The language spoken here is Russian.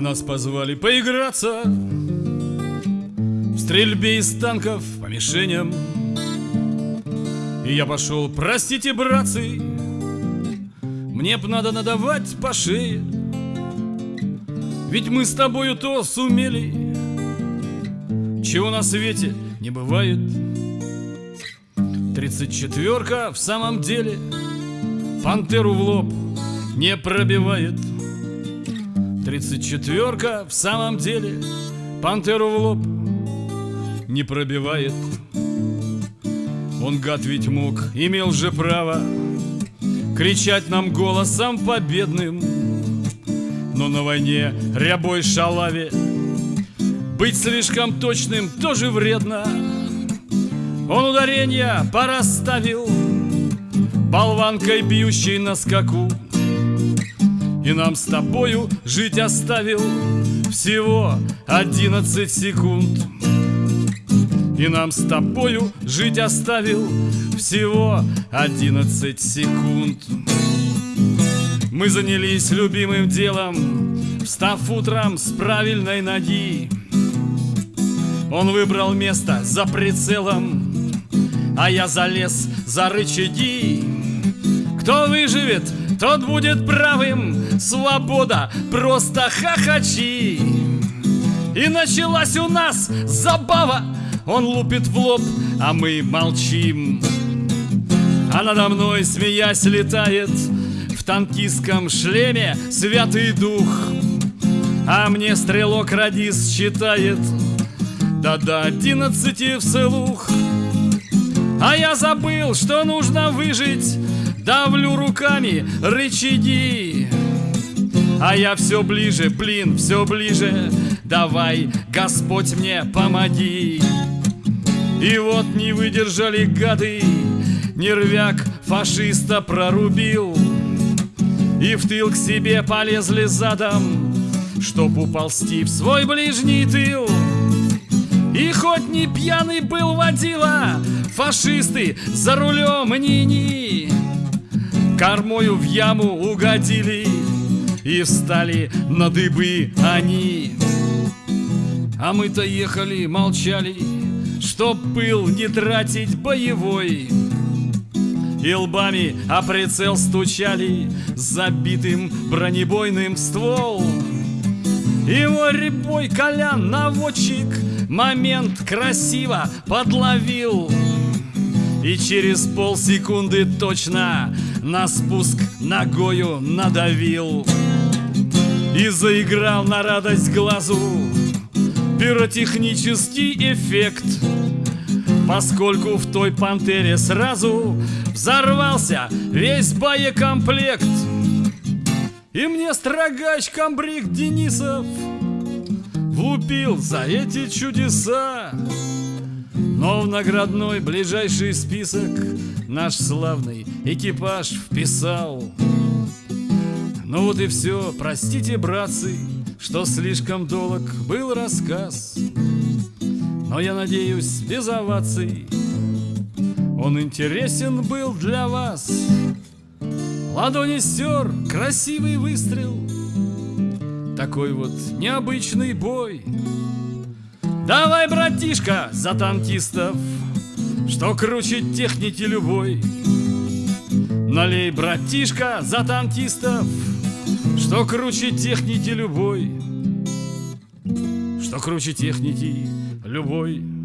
А нас позвали поиграться В стрельбе из танков по мишеням. И я пошел, простите, братцы Мне б надо надавать по шее. Ведь мы с тобою то сумели Чего на свете не бывает. Тридцать четверка в самом деле Пантеру в лоб не пробивает Тридцать четверка в самом деле Пантеру в лоб не пробивает. Он гад ведь мог, имел же право Кричать нам голосом победным. Но на войне рябой шалаве Быть слишком точным тоже вредно. Он ударения порасставил Болванкой бьющей на скаку И нам с тобою жить оставил Всего одиннадцать секунд. И нам с тобою жить оставил Всего одиннадцать секунд. Мы занялись любимым делом Встав утром с правильной ноги. Он выбрал место за прицелом а я залез за рычаги. Кто выживет, тот будет правым, свобода, просто хохочи. И началась у нас забава, он лупит в лоб, а мы молчим. А надо мной, смеясь, летает в танкистском шлеме святый дух. А мне стрелок радист считает, да до одиннадцати вслух. А я забыл, что нужно выжить Давлю руками рычаги. А я все ближе, блин, все ближе. Давай, Господь, мне помоги. И вот не выдержали гады. Нервяк фашиста прорубил. И в тыл к себе полезли задом Чтоб уползти в свой ближний тыл. И хоть не пьяный был водила, фашисты за рулем ни-ни. Кормою в яму угодили и встали на дыбы они. А мы-то ехали, молчали, чтоб пыл не тратить боевой. И лбами о прицел стучали забитым бронебойным ствол. Его рябой Колян наводчик Момент красиво подловил И через полсекунды точно На спуск ногою надавил. И заиграл на радость глазу Пиротехнический эффект. Поскольку в той пантере сразу Взорвался весь боекомплект. И мне строгач комбриг Денисов Влупил за эти чудеса Но в наградной ближайший список Наш славный экипаж вписал. Ну вот и все, простите, братцы Что слишком долг был рассказ. Но я надеюсь, без оваций Он интересен был для вас. Ладони стер, красивый выстрел. Такой вот необычный бой. Давай, братишка, за танкистов, что круче техники любой. Налей, братишка, за танкистов, что круче техники любой. Что круче техники любой.